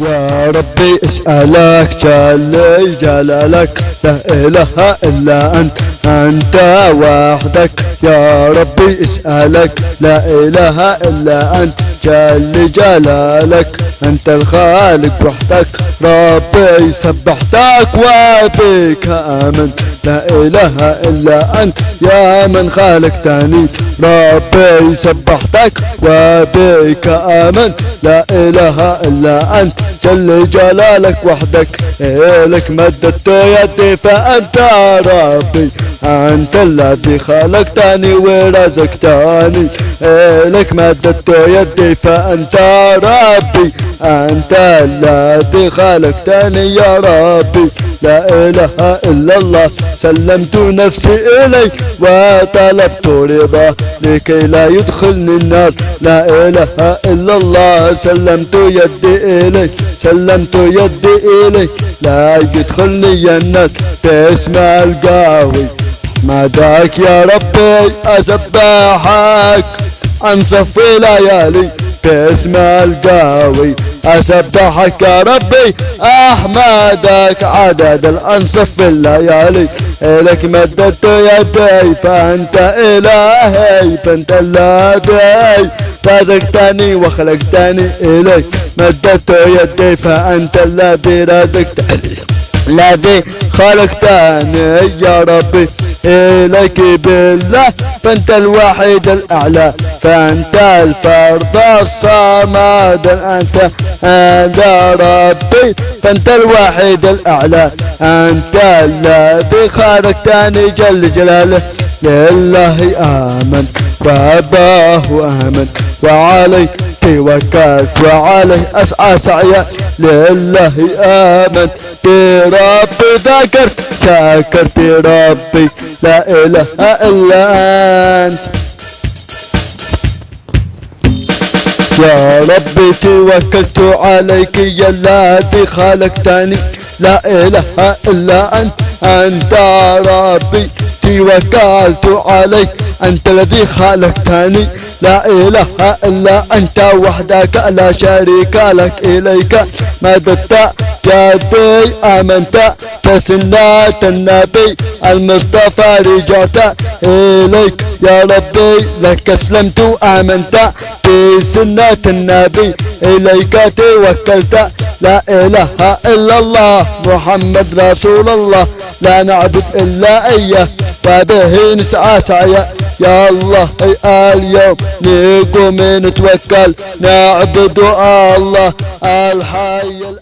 يا ربي اسألك جل جلالك لا إله إلا أنت أنت وحدك. يا ربي اسألك لا إله إلا أنت جل جلالك أنت الخالق وحدك. ربي سبحتك وبك آمنت لا إله إلا أنت يا من خلقتني ربي سبحتك وبك آمنت لا إله إلا أنت جل جلالك وحدك إلك مددت يدي فأنت ربي. أنت الذي خلقتني ورزقتني إلك مددت يدي فأنت ربي. أنت الذي خلقتني يا ربي. لا إله إلا الله سلمت نفسي إليك وطلبت رضا لكي لا يدخلني النار. لا إله إلا الله سلمت يدي إليك. سلمت يدي إليك لا يدخلني النار باسم القاوي مداك يا ربي أسبحك أنصف ليالي باسم القاوي أسبحك يا ربي أحمدك عدد الأنصف في الليالي إلك مددت يدي فأنت إلهي فأنت الذي رزقتني وخلقتني إليك. مددت يدي فأنت الذي رزقتني الذي خلقتني يا ربي إليك بالله. فأنت الوحيد الأعلى. فأنت الفرد الصمد. أنت هذا ربي. فأنت الوحيد الأعلى. أنت الذي خلقتني جل جلاله. لله آمن وأباه آمن وعليه توكلت وعليه أسعى سعيا لله آمنت بربي ذكرت شكرت ربي لا إله إلا أنت. يا ربي توكلت عليك يا الذي خلقتني. لا إله إلا أنت. أنت ربي توكلت عليك. أنت الذي خلقتني. لا إله إلا أنت وحدك لا شريك لك إليك. مددت يدي آمنت. بسنة النبي المصطفى رجعت إليك. يا ربي لك أسلمت آمنت. بسنة النبي إليك توكلت. لا إله إلا الله محمد رسول الله. لا نعبد إلا إياه. وبه نسعى سعيا يا الله اليوم نقوم نتوكل نعبد الله. الحي الأمين.